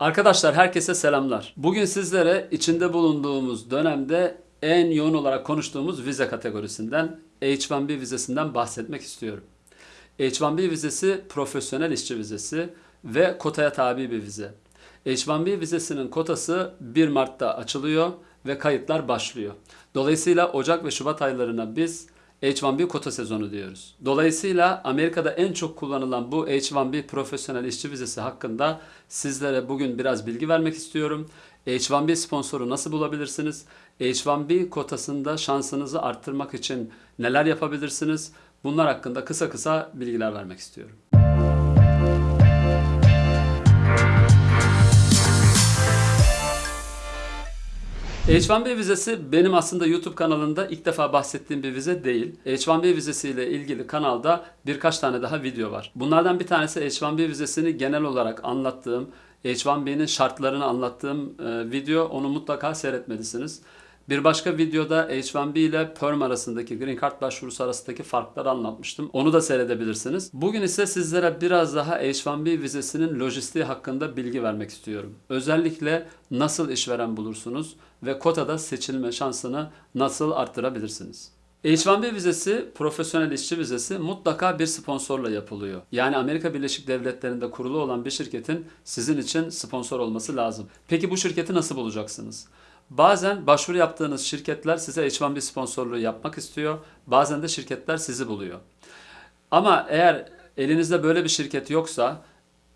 Arkadaşlar herkese selamlar. Bugün sizlere içinde bulunduğumuz dönemde en yoğun olarak konuştuğumuz vize kategorisinden H1B vizesinden bahsetmek istiyorum. H1B vizesi profesyonel işçi vizesi ve kotaya tabi bir vize. H1B vizesinin kotası 1 Mart'ta açılıyor ve kayıtlar başlıyor. Dolayısıyla Ocak ve Şubat aylarına biz H1B kota sezonu diyoruz. Dolayısıyla Amerika'da en çok kullanılan bu H1B profesyonel işçi vizesi hakkında sizlere bugün biraz bilgi vermek istiyorum. H1B sponsoru nasıl bulabilirsiniz? H1B kotasında şansınızı arttırmak için neler yapabilirsiniz? Bunlar hakkında kısa kısa bilgiler vermek istiyorum. H1B vizesi benim aslında YouTube kanalında ilk defa bahsettiğim bir vize değil. H1B vizesiyle ilgili kanalda birkaç tane daha video var. Bunlardan bir tanesi H1B vizesini genel olarak anlattığım, H1B'nin şartlarını anlattığım e, video. Onu mutlaka seyretmelisiniz. Bir başka videoda H1B ile Perm arasındaki Green Card başvurusu arasındaki farkları anlatmıştım. Onu da seyredebilirsiniz. Bugün ise sizlere biraz daha H1B vizesinin lojistiği hakkında bilgi vermek istiyorum. Özellikle nasıl işveren bulursunuz ve kotada seçilme şansını nasıl arttırabilirsiniz? H1B vizesi, profesyonel işçi vizesi mutlaka bir sponsorla yapılıyor. Yani Amerika Birleşik Devletleri'nde kurulu olan bir şirketin sizin için sponsor olması lazım. Peki bu şirketi nasıl bulacaksınız? Bazen başvuru yaptığınız şirketler size H1B sponsorluğu yapmak istiyor. Bazen de şirketler sizi buluyor. Ama eğer elinizde böyle bir şirket yoksa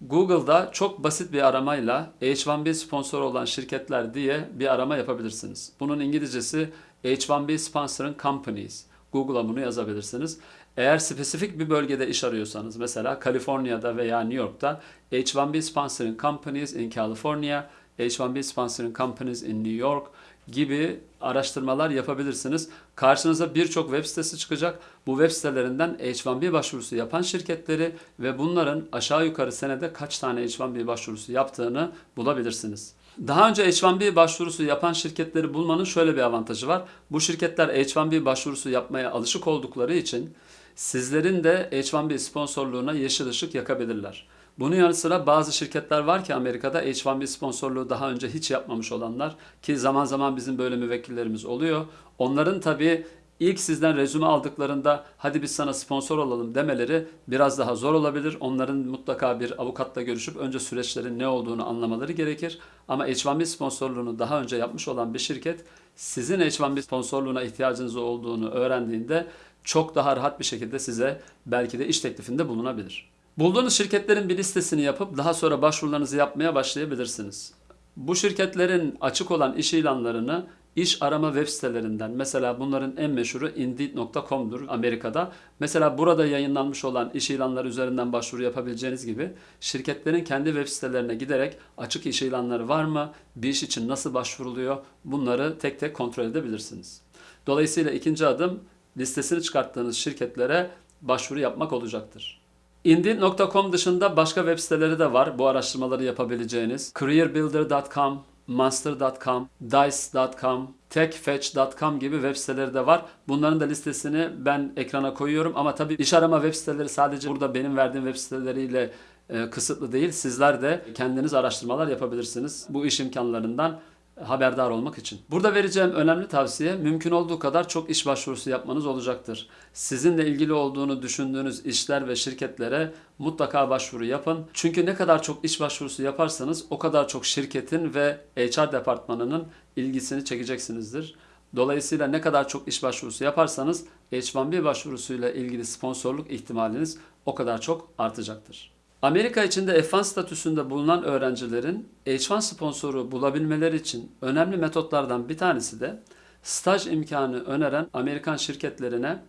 Google'da çok basit bir aramayla H1B sponsoru olan şirketler diye bir arama yapabilirsiniz. Bunun İngilizcesi H1B Sponsoring Companies. Google'a bunu yazabilirsiniz. Eğer spesifik bir bölgede iş arıyorsanız mesela Kaliforniya'da veya New York'ta H1B Sponsoring Companies in California, H1B Sponsoring Companies in New York gibi araştırmalar yapabilirsiniz. Karşınıza birçok web sitesi çıkacak. Bu web sitelerinden H1B başvurusu yapan şirketleri ve bunların aşağı yukarı senede kaç tane H1B başvurusu yaptığını bulabilirsiniz. Daha önce H1B başvurusu yapan şirketleri bulmanın şöyle bir avantajı var. Bu şirketler H1B başvurusu yapmaya alışık oldukları için sizlerin de H1B sponsorluğuna yeşil ışık yakabilirler. Bunun yanı sıra bazı şirketler var ki Amerika'da H1B sponsorluğu daha önce hiç yapmamış olanlar ki zaman zaman bizim böyle müvekkillerimiz oluyor. Onların tabii ilk sizden rezüme aldıklarında hadi biz sana sponsor olalım demeleri biraz daha zor olabilir. Onların mutlaka bir avukatla görüşüp önce süreçlerin ne olduğunu anlamaları gerekir. Ama H1B sponsorluğunu daha önce yapmış olan bir şirket sizin H1B sponsorluğuna ihtiyacınız olduğunu öğrendiğinde çok daha rahat bir şekilde size belki de iş teklifinde bulunabilir. Bulduğunuz şirketlerin bir listesini yapıp daha sonra başvurularınızı yapmaya başlayabilirsiniz. Bu şirketlerin açık olan iş ilanlarını iş arama web sitelerinden mesela bunların en meşhuru Indeed.com'dur Amerika'da. Mesela burada yayınlanmış olan iş ilanları üzerinden başvuru yapabileceğiniz gibi şirketlerin kendi web sitelerine giderek açık iş ilanları var mı, bir iş için nasıl başvuruluyor bunları tek tek kontrol edebilirsiniz. Dolayısıyla ikinci adım listesini çıkarttığınız şirketlere başvuru yapmak olacaktır. Indeed.com dışında başka web siteleri de var bu araştırmaları yapabileceğiniz. Careerbuilder.com, Monster.com, Dice.com, techfetch.com gibi web siteleri de var. Bunların da listesini ben ekrana koyuyorum ama tabii iş arama web siteleri sadece burada benim verdiğim web siteleriyle e, kısıtlı değil. Sizler de kendiniz araştırmalar yapabilirsiniz bu iş imkanlarından haberdar olmak için. Burada vereceğim önemli tavsiye mümkün olduğu kadar çok iş başvurusu yapmanız olacaktır. Sizinle ilgili olduğunu düşündüğünüz işler ve şirketlere mutlaka başvuru yapın. Çünkü ne kadar çok iş başvurusu yaparsanız o kadar çok şirketin ve HR departmanının ilgisini çekeceksinizdir. Dolayısıyla ne kadar çok iş başvurusu yaparsanız H1B başvurusuyla ilgili sponsorluk ihtimaliniz o kadar çok artacaktır. Amerika içinde F1 statüsünde bulunan öğrencilerin H1 sponsoru bulabilmeleri için önemli metotlardan bir tanesi de staj imkanı öneren Amerikan şirketlerine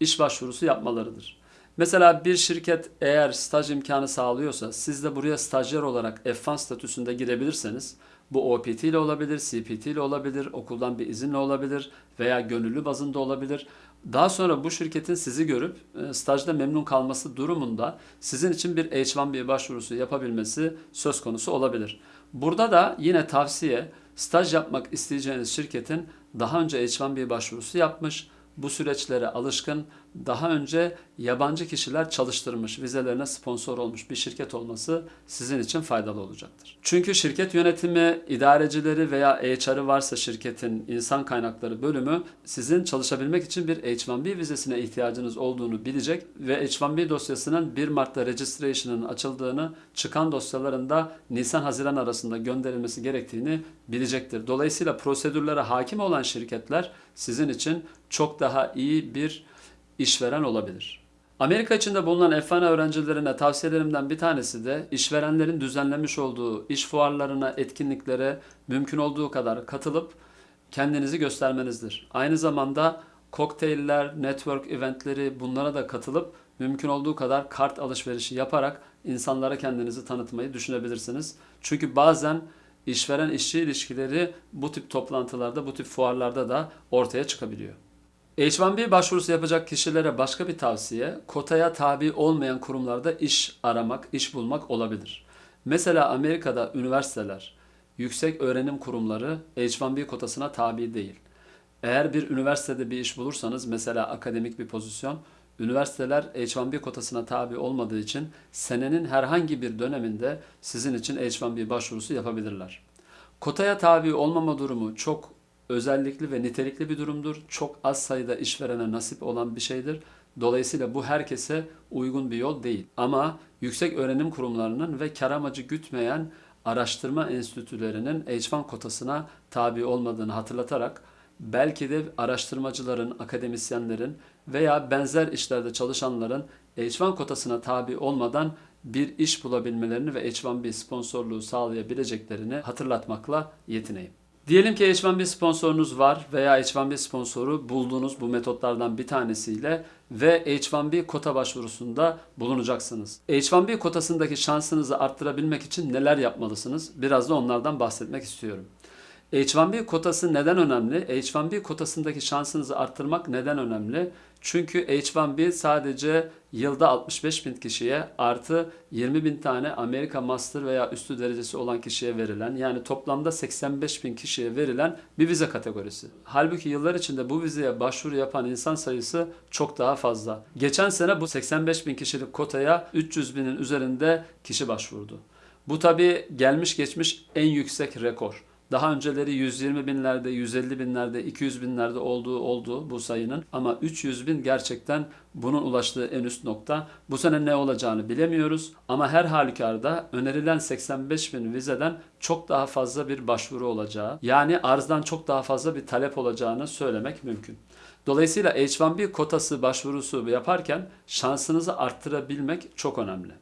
iş başvurusu yapmalarıdır. Mesela bir şirket eğer staj imkanı sağlıyorsa siz de buraya stajyer olarak F1 statüsünde girebilirseniz bu OPT ile olabilir, CPT ile olabilir, okuldan bir izinle olabilir veya gönüllü bazında olabilir. Daha sonra bu şirketin sizi görüp e, stajda memnun kalması durumunda sizin için bir H1B başvurusu yapabilmesi söz konusu olabilir. Burada da yine tavsiye staj yapmak isteyeceğiniz şirketin daha önce H1B başvurusu yapmış, bu süreçlere alışkın, daha önce yabancı kişiler çalıştırmış, vizelerine sponsor olmuş bir şirket olması sizin için faydalı olacaktır. Çünkü şirket yönetimi, idarecileri veya HR'ı varsa şirketin insan kaynakları bölümü sizin çalışabilmek için bir H1B vizesine ihtiyacınız olduğunu bilecek ve H1B dosyasının 1 Mart'ta registration'ın açıldığını, çıkan dosyalarında Nisan-Haziran arasında gönderilmesi gerektiğini bilecektir. Dolayısıyla prosedürlere hakim olan şirketler sizin için çok daha iyi bir işveren olabilir. Amerika içinde bulunan F1 öğrencilerine tavsiyelerimden bir tanesi de işverenlerin düzenlemiş olduğu iş fuarlarına, etkinliklere mümkün olduğu kadar katılıp kendinizi göstermenizdir. Aynı zamanda kokteyller, network eventleri bunlara da katılıp mümkün olduğu kadar kart alışverişi yaparak insanlara kendinizi tanıtmayı düşünebilirsiniz. Çünkü bazen işveren işçi ilişkileri bu tip toplantılarda, bu tip fuarlarda da ortaya çıkabiliyor. H1B başvurusu yapacak kişilere başka bir tavsiye, kotaya tabi olmayan kurumlarda iş aramak, iş bulmak olabilir. Mesela Amerika'da üniversiteler, yüksek öğrenim kurumları H1B kotasına tabi değil. Eğer bir üniversitede bir iş bulursanız, mesela akademik bir pozisyon, üniversiteler H1B kotasına tabi olmadığı için senenin herhangi bir döneminde sizin için H1B başvurusu yapabilirler. Kotaya tabi olmama durumu çok özellikli ve nitelikli bir durumdur. Çok az sayıda işverene nasip olan bir şeydir. Dolayısıyla bu herkese uygun bir yol değil. Ama yüksek öğrenim kurumlarının ve kar amacı gütmeyen araştırma enstitülerinin H1 kotasına tabi olmadığını hatırlatarak belki de araştırmacıların, akademisyenlerin veya benzer işlerde çalışanların H1 kotasına tabi olmadan bir iş bulabilmelerini ve H1B sponsorluğu sağlayabileceklerini hatırlatmakla yetineyim. Diyelim ki H1B sponsorunuz var veya H1B sponsoru bulduğunuz bu metotlardan bir tanesiyle ve H1B kota başvurusunda bulunacaksınız. H1B kotasındaki şansınızı arttırabilmek için neler yapmalısınız? Biraz da onlardan bahsetmek istiyorum. H1B kotası neden önemli? H1B kotasındaki şansınızı arttırmak neden önemli? Çünkü H1B sadece yılda 65 bin kişiye artı 20 bin tane Amerika Master veya üstü derecesi olan kişiye verilen yani toplamda 85 bin kişiye verilen bir vize kategorisi. Halbuki yıllar içinde bu vizeye başvuru yapan insan sayısı çok daha fazla. Geçen sene bu 85 bin kişilik kotaya 300 binin üzerinde kişi başvurdu. Bu tabi gelmiş geçmiş en yüksek rekor. Daha önceleri 120 binlerde, 150 binlerde, 200 binlerde olduğu oldu bu sayının. Ama 300 bin gerçekten bunun ulaştığı en üst nokta. Bu sene ne olacağını bilemiyoruz. Ama her halükarda önerilen 85 bin vizeden çok daha fazla bir başvuru olacağı, yani arzdan çok daha fazla bir talep olacağını söylemek mümkün. Dolayısıyla H1B kotası başvurusu yaparken şansınızı arttırabilmek çok önemli.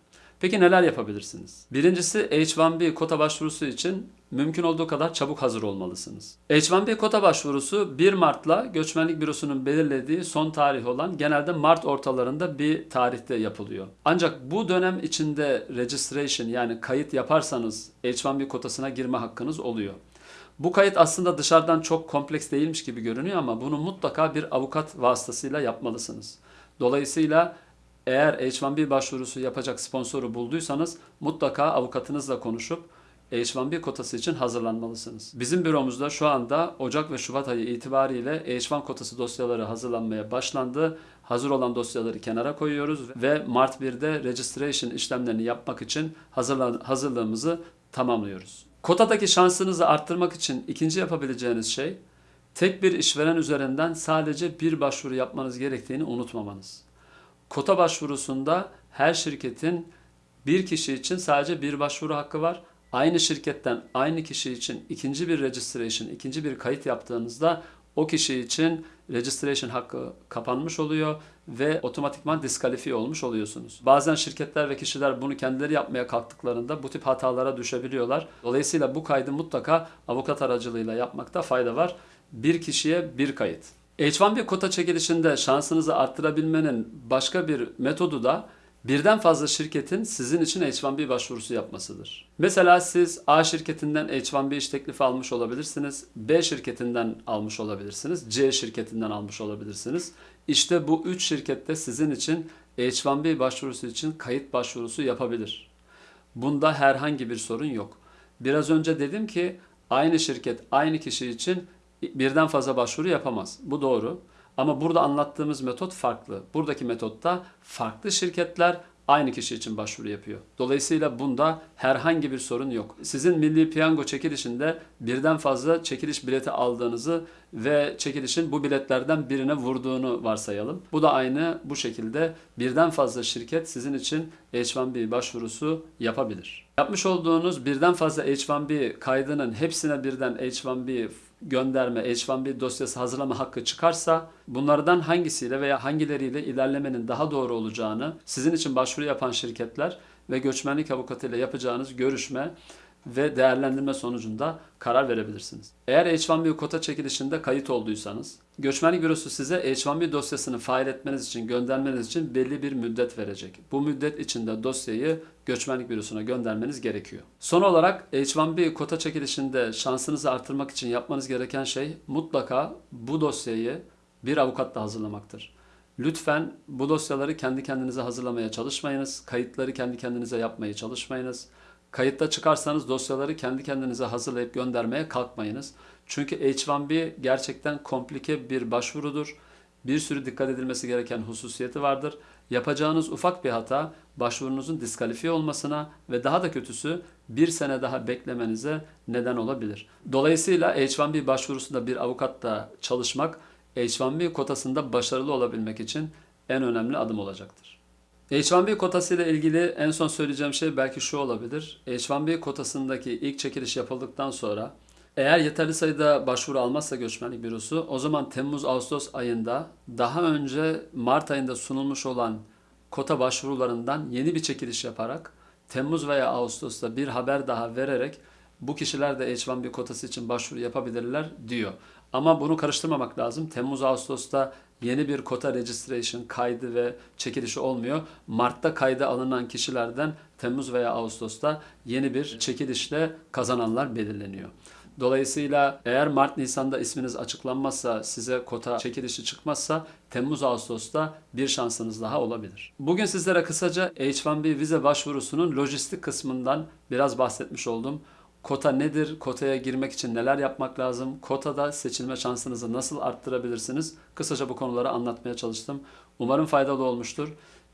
Peki neler yapabilirsiniz? Birincisi H1B kota başvurusu için mümkün olduğu kadar çabuk hazır olmalısınız. H1B kota başvurusu 1 Mart'la Göçmenlik Bürosu'nun belirlediği son tarih olan genelde Mart ortalarında bir tarihte yapılıyor. Ancak bu dönem içinde registration yani kayıt yaparsanız H1B kotasına girme hakkınız oluyor. Bu kayıt aslında dışarıdan çok kompleks değilmiş gibi görünüyor ama bunu mutlaka bir avukat vasıtasıyla yapmalısınız. Dolayısıyla eğer H1B başvurusu yapacak sponsoru bulduysanız mutlaka avukatınızla konuşup H1B kotası için hazırlanmalısınız. Bizim büromuzda şu anda Ocak ve Şubat ayı itibariyle H1 kotası dosyaları hazırlanmaya başlandı. Hazır olan dosyaları kenara koyuyoruz ve Mart 1'de registration işlemlerini yapmak için hazırlığımızı tamamlıyoruz. Kotadaki şansınızı arttırmak için ikinci yapabileceğiniz şey tek bir işveren üzerinden sadece bir başvuru yapmanız gerektiğini unutmamanız. Kota başvurusunda her şirketin bir kişi için sadece bir başvuru hakkı var. Aynı şirketten aynı kişi için ikinci bir registration, ikinci bir kayıt yaptığınızda o kişi için registration hakkı kapanmış oluyor ve otomatikman diskalifiye olmuş oluyorsunuz. Bazen şirketler ve kişiler bunu kendileri yapmaya kalktıklarında bu tip hatalara düşebiliyorlar. Dolayısıyla bu kaydı mutlaka avukat aracılığıyla yapmakta fayda var. Bir kişiye bir kayıt. H1B kota çekilişinde şansınızı arttırabilmenin başka bir metodu da birden fazla şirketin sizin için H1B başvurusu yapmasıdır. Mesela siz A şirketinden H1B iş teklifi almış olabilirsiniz. B şirketinden almış olabilirsiniz. C şirketinden almış olabilirsiniz. İşte bu üç şirkette sizin için H1B başvurusu için kayıt başvurusu yapabilir. Bunda herhangi bir sorun yok. Biraz önce dedim ki aynı şirket aynı kişi için birden fazla başvuru yapamaz. Bu doğru. Ama burada anlattığımız metot farklı. Buradaki metotta farklı şirketler aynı kişi için başvuru yapıyor. Dolayısıyla bunda herhangi bir sorun yok. Sizin milli piyango çekilişinde birden fazla çekiliş bileti aldığınızı ve çekilişin bu biletlerden birine vurduğunu varsayalım. Bu da aynı bu şekilde birden fazla şirket sizin için H1B başvurusu yapabilir. Yapmış olduğunuz birden fazla H1B kaydının hepsine birden H1B gönderme, H1B dosyası hazırlama hakkı çıkarsa bunlardan hangisiyle veya hangileriyle ilerlemenin daha doğru olacağını sizin için başvuru yapan şirketler ve göçmenlik avukatıyla yapacağınız görüşme ve değerlendirme sonucunda karar verebilirsiniz. Eğer H1B kota çekilişinde kayıt olduysanız, göçmenlik bürosu size H1B dosyasını fail etmeniz için, göndermeniz için belli bir müddet verecek. Bu müddet içinde dosyayı göçmenlik bürosuna göndermeniz gerekiyor. Son olarak H1B kota çekilişinde şansınızı artırmak için yapmanız gereken şey mutlaka bu dosyayı bir avukatla hazırlamaktır. Lütfen bu dosyaları kendi kendinize hazırlamaya çalışmayınız. Kayıtları kendi kendinize yapmaya çalışmayınız. Kayıtta çıkarsanız dosyaları kendi kendinize hazırlayıp göndermeye kalkmayınız. Çünkü H1B gerçekten komplike bir başvurudur. Bir sürü dikkat edilmesi gereken hususiyeti vardır. Yapacağınız ufak bir hata başvurunuzun diskalifiye olmasına ve daha da kötüsü bir sene daha beklemenize neden olabilir. Dolayısıyla H1B başvurusunda bir avukatla çalışmak H1B kotasında başarılı olabilmek için en önemli adım olacaktır. H1B kotası ile ilgili en son söyleyeceğim şey belki şu olabilir. H1B kotasındaki ilk çekiliş yapıldıktan sonra eğer yeterli sayıda başvuru almazsa göçmenlik bürosu o zaman Temmuz-Ağustos ayında daha önce Mart ayında sunulmuş olan kota başvurularından yeni bir çekiliş yaparak Temmuz veya Ağustos'ta bir haber daha vererek bu kişiler de H1B kotası için başvuru yapabilirler diyor. Ama bunu karıştırmamak lazım. Temmuz-Ağustos'ta yeni bir kota registration kaydı ve çekilişi olmuyor. Mart'ta kayda alınan kişilerden Temmuz veya Ağustos'ta yeni bir çekilişle kazananlar belirleniyor. Dolayısıyla eğer Mart Nisan'da isminiz açıklanmazsa, size kota çekilişi çıkmazsa Temmuz Ağustos'ta bir şansınız daha olabilir. Bugün sizlere kısaca H1B vize başvurusunun lojistik kısmından biraz bahsetmiş oldum. Kota nedir? Kotaya girmek için neler yapmak lazım? Kotada seçilme şansınızı nasıl arttırabilirsiniz? Kısaca bu konuları anlatmaya çalıştım. Umarım faydalı olmuştur.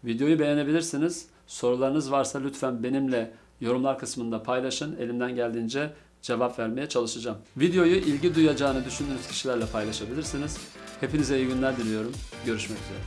Videoyu beğenebilirsiniz. Sorularınız varsa lütfen benimle yorumlar kısmında paylaşın. Elimden geldiğince cevap vermeye çalışacağım. Videoyu ilgi duyacağını düşündüğünüz kişilerle paylaşabilirsiniz. Hepinize iyi günler diliyorum. Görüşmek üzere.